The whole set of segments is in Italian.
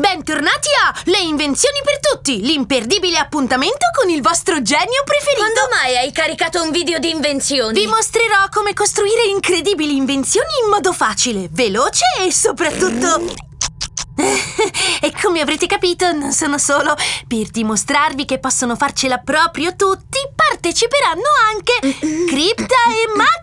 Bentornati a Le invenzioni per tutti, l'imperdibile appuntamento con il vostro genio preferito. Quando mai hai caricato un video di invenzioni? Vi mostrerò come costruire incredibili invenzioni in modo facile, veloce e soprattutto... e come avrete capito, non sono solo. Per dimostrarvi che possono farcela proprio tutti, parteciperanno anche Cripta e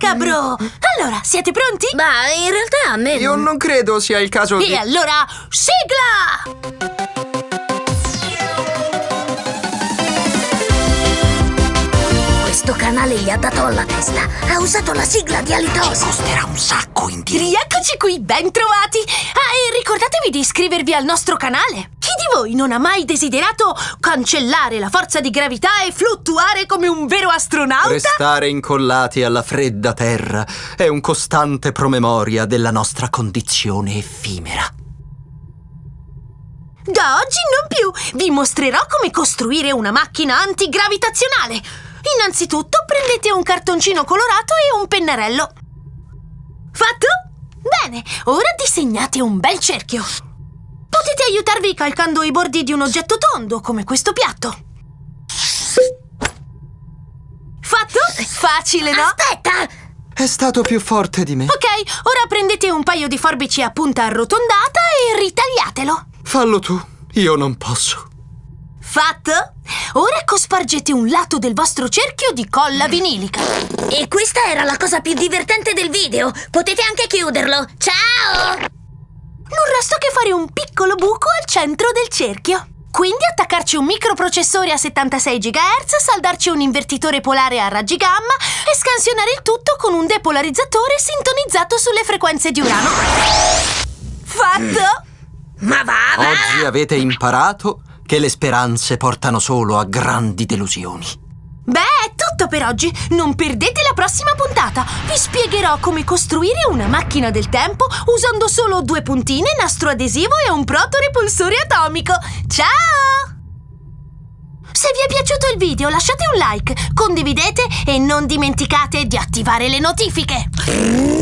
Macabro. Allora, siete pronti? Ma in realtà a me... Io non credo sia il caso E di... allora, sigla! Questo canale gli ha dato alla testa. Ha usato la sigla di Alitosi. Costerà un sacco in diretta. Rieccoci qui, ben trovati! Ah, e ricordatevi di iscrivervi al nostro canale! Voi non ha mai desiderato cancellare la forza di gravità e fluttuare come un vero astronauta? Restare incollati alla fredda terra è un costante promemoria della nostra condizione effimera. Da oggi non più! Vi mostrerò come costruire una macchina antigravitazionale! Innanzitutto prendete un cartoncino colorato e un pennarello. Fatto? Bene, ora disegnate un bel cerchio. Aiutarvi calcando i bordi di un oggetto tondo, come questo piatto. Fatto? Facile, no? Aspetta! È stato più forte di me. Ok, ora prendete un paio di forbici a punta arrotondata e ritagliatelo. Fallo tu, io non posso. Fatto? Ora cospargete un lato del vostro cerchio di colla vinilica. E questa era la cosa più divertente del video. Potete anche chiuderlo. Ciao! Non resta che fare un piccolo buco al centro del cerchio. Quindi attaccarci un microprocessore a 76 GHz, saldarci un invertitore polare a raggi gamma e scansionare il tutto con un depolarizzatore sintonizzato sulle frequenze di Urano. Fatto? Ma va, va! Oggi avete imparato che le speranze portano solo a grandi delusioni. Tutto per oggi. Non perdete la prossima puntata. Vi spiegherò come costruire una macchina del tempo usando solo due puntine, nastro adesivo e un protorepulsore atomico. Ciao! Se vi è piaciuto il video lasciate un like, condividete e non dimenticate di attivare le notifiche.